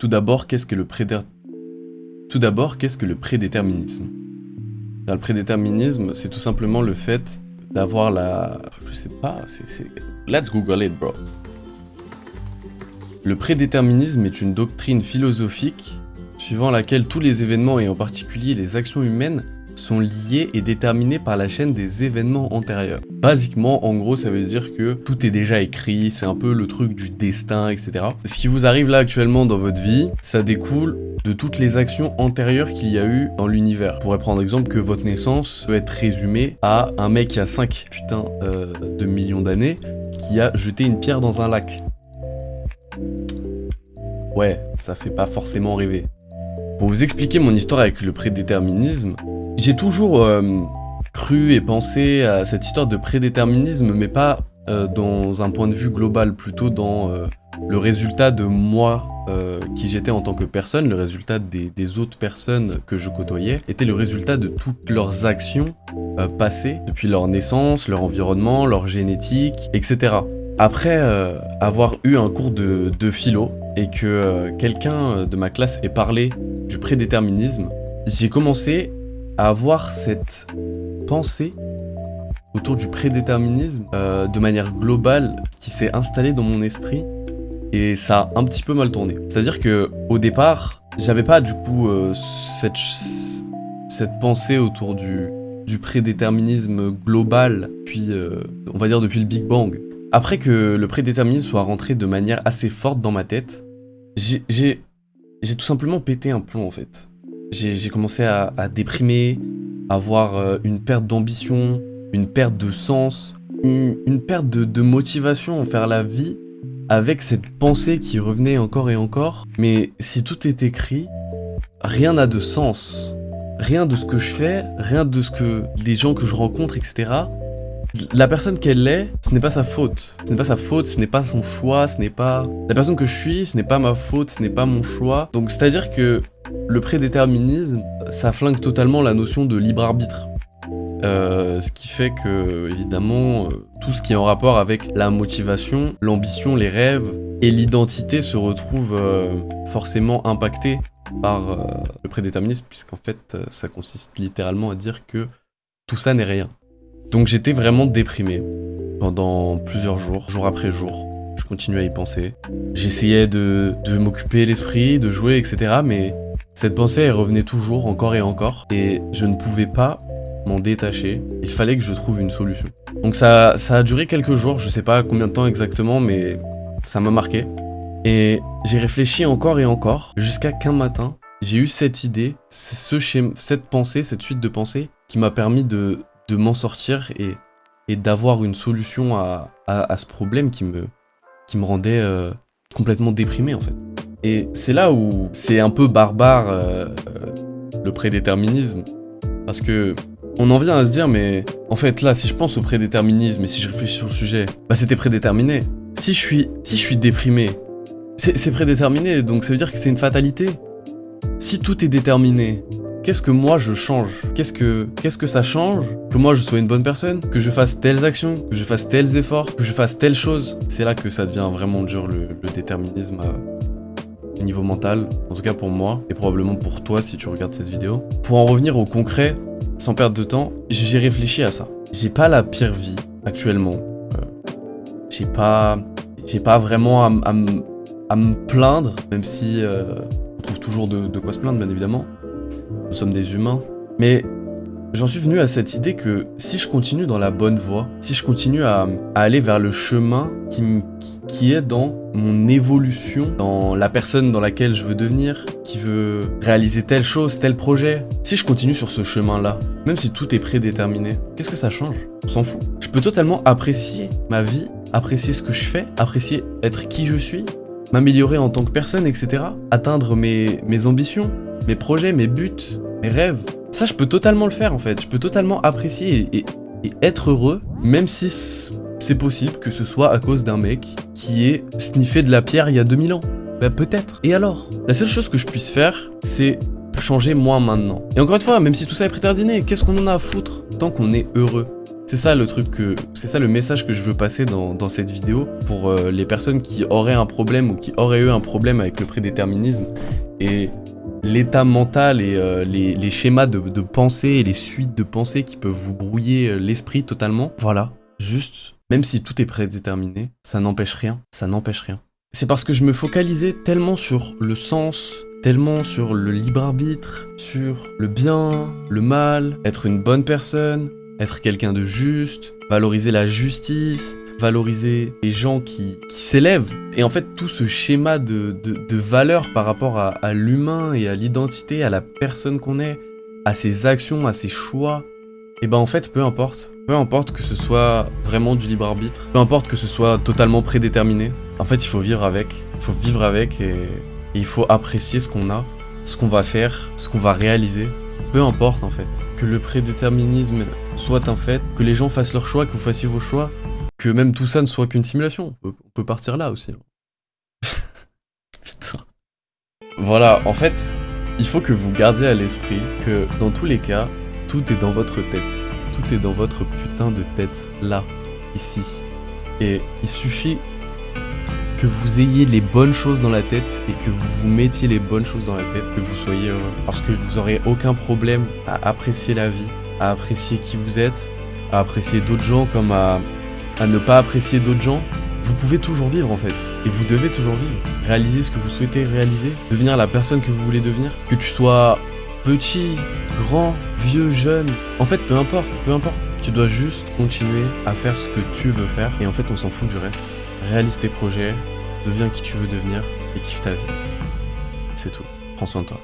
Tout d'abord, qu'est-ce que le prédéterminisme? Dans le prédéterminisme, c'est tout simplement le fait d'avoir la... Je sais pas, c'est... Let's Google it, bro. Le prédéterminisme est une doctrine philosophique suivant laquelle tous les événements et en particulier les actions humaines sont liés et déterminés par la chaîne des événements antérieurs. Basiquement, en gros, ça veut dire que tout est déjà écrit, c'est un peu le truc du destin, etc. Ce qui vous arrive là actuellement dans votre vie, ça découle de toutes les actions antérieures qu'il y a eu dans l'univers. On pourrait prendre exemple que votre naissance peut être résumée à un mec qui a 5 putains euh, de millions d'années qui a jeté une pierre dans un lac. Ouais, ça fait pas forcément rêver. Pour vous expliquer mon histoire avec le prédéterminisme, j'ai toujours euh, cru et pensé à cette histoire de prédéterminisme, mais pas euh, dans un point de vue global, plutôt dans euh, le résultat de moi qui j'étais en tant que personne, le résultat des, des, autres personnes que je côtoyais, était le résultat de toutes leurs actions passées, depuis leur naissance, leur environnement, leur génétique, etc. Après avoir eu un cours de, de philo, et que quelqu'un de ma classe ait parlé du prédéterminisme, j'ai commencé à avoir cette pensée autour du prédéterminisme euh, de manière globale qui s'est installée dans mon esprit et ça a un petit peu mal tourné. C'est-à-dire que au départ, j'avais pas du coup euh, cette, cette pensée autour du, du prédéterminisme global, puis euh, on va dire depuis le Big Bang. Après que le prédéterminisme soit rentré de manière assez forte dans ma tête, j'ai tout simplement pété un plomb en fait. J'ai commencé à, déprimer, avoir euh, une perte d'ambition, une perte de sens, une, perte de, motivation en faire la vie avec cette pensée qui revenait encore et encore. Mais si tout est écrit, rien n'a de sens. Rien de ce que je fais, rien de ce que les gens que je rencontre, etc. La personne qu'elle est, ce n'est pas sa faute. Ce n'est pas sa faute, ce n'est pas son choix, ce n'est pas... La personne que je suis, ce n'est pas ma faute, ce n'est pas mon choix. Donc c'est-à-dire que le prédéterminisme, ça flingue totalement la notion de libre arbitre. Euh, ce qui fait que, évidemment, euh, tout ce qui est en rapport avec la motivation, l'ambition, les rêves et l'identité se retrouve euh, forcément impacté par le prédéterminisme, puisqu'en fait, ça consiste littéralement à dire que tout ça n'est rien. Donc j'étais vraiment déprimé pendant plusieurs jours, jour après jour. Je continuais à y penser. J'essayais de, de m'occuper l'esprit, de jouer, etc. Mais cette pensée, elle revenait toujours, encore et encore. Et je ne pouvais pas m'en détacher. Il fallait que je trouve une solution. Donc ça, ça a duré quelques jours, je sais pas combien de temps exactement, mais ça m'a marqué. Et j'ai réfléchi encore et encore, jusqu'à qu'un matin, j'ai eu cette idée, ce cette pensée, cette suite de pensées, qui m'a permis de, de m'en sortir et, et d'avoir une solution à, à, ce problème qui me, qui me rendait euh, complètement déprimé en fait. Et c'est là où c'est un peu barbare euh, euh, le prédéterminisme. Parce que on en vient à se dire mais en fait là si je pense au prédéterminisme et si je réfléchis sur le sujet, bah c'était prédéterminé. Si je suis, si je suis déprimé, c'est prédéterminé donc ça veut dire que c'est une fatalité. Si tout est déterminé, qu'est-ce que moi je change? Qu'est-ce que ça change? Que moi je sois une bonne personne Que je fasse telles actions Que je fasse tels efforts Que je fasse telle chose C'est là que ça devient vraiment dur le, déterminisme au niveau mental. En tout cas pour moi et probablement pour toi si tu regardes cette vidéo. Pour en revenir au concret, sans perdre de temps, j'ai réfléchi à ça. J'ai pas la pire vie actuellement. Euh, j'ai pas j'ai pas vraiment à, me plaindre, même si euh, on trouve toujours de quoi se plaindre bien évidemment nous sommes des humains. Mais j'en suis venu à cette idée que si je continue dans la bonne voie, si je continue à, aller vers le chemin qui, est dans mon évolution, dans la personne dans laquelle je veux devenir, qui veut réaliser telle chose, tel projet, si je continue sur ce chemin-là, même si tout est prédéterminé, qu'est-ce que ça change? On s'en fout. Je peux totalement apprécier ma vie, apprécier ce que je fais, apprécier être qui je suis, m'améliorer en tant que personne, etc. Atteindre mes ambitions, mes projets, mes buts, mes rêves. Ça, je peux totalement le faire en fait. Je peux totalement apprécier et, être heureux, même si c'est possible que ce soit à cause d'un mec qui ait sniffé de la pierre il y a 2000 ans. Bah peut-être. Et alors? La seule chose que je puisse faire, c'est changer moi maintenant. Et encore une fois, même si tout ça est préterdiné, qu'est-ce qu'on en a à foutre tant qu'on est heureux? C'est ça le truc que, c'est ça le message que je veux passer dans, dans cette vidéo pour euh, les personnes qui auraient un problème ou qui auraient eu un problème avec le prédéterminisme et l'état mental et euh, les, schémas de, de, pensée et les suites de pensée qui peuvent vous brouiller euh, l'esprit totalement. Voilà, juste, même si tout est prédéterminé, ça n'empêche rien, ça n'empêche rien. C'est parce que je me focalisais tellement sur le sens, tellement sur le libre arbitre, sur le bien, le mal, être une bonne personne, être quelqu'un de juste, valoriser la justice, valoriser les gens qui, qui s'élèvent. Et en fait, tout ce schéma de, de, de valeur par rapport à, l'humain et à l'identité, à la personne qu'on est, à ses actions, à ses choix, et ben en fait, peu importe. Peu importe que ce soit vraiment du libre arbitre, peu importe que ce soit totalement prédéterminé. En fait, il faut vivre avec. Il faut vivre avec et il faut apprécier ce qu'on a, ce qu'on va faire, ce qu'on va réaliser. Peu importe en fait. Que le prédéterminisme soit un fait, que les gens fassent leurs choix, que vous fassiez vos choix, que même tout ça ne soit qu'une simulation. On peut, partir là aussi. Putain. Voilà, en fait, il faut que vous gardiez à l'esprit que dans tous les cas, tout est dans votre tête. Tout est dans votre putain de tête, là, ici. Et il suffit que vous ayez les bonnes choses dans la tête et que vous vous mettiez les bonnes choses dans la tête, que vous soyez heureux. Parce que vous aurez aucun problème à apprécier la vie, à apprécier qui vous êtes, à apprécier d'autres gens comme à, ne pas apprécier d'autres gens. Vous pouvez toujours vivre en fait, et vous devez toujours vivre. Réaliser ce que vous souhaitez réaliser, devenir la personne que vous voulez devenir. Que tu sois petit, grand, vieux, jeune, en fait peu importe, peu importe. Tu dois juste continuer à faire ce que tu veux faire, et en fait on s'en fout du reste. Réalise tes projets, deviens qui tu veux devenir, et kiffe ta vie. C'est tout. Prends soin de toi.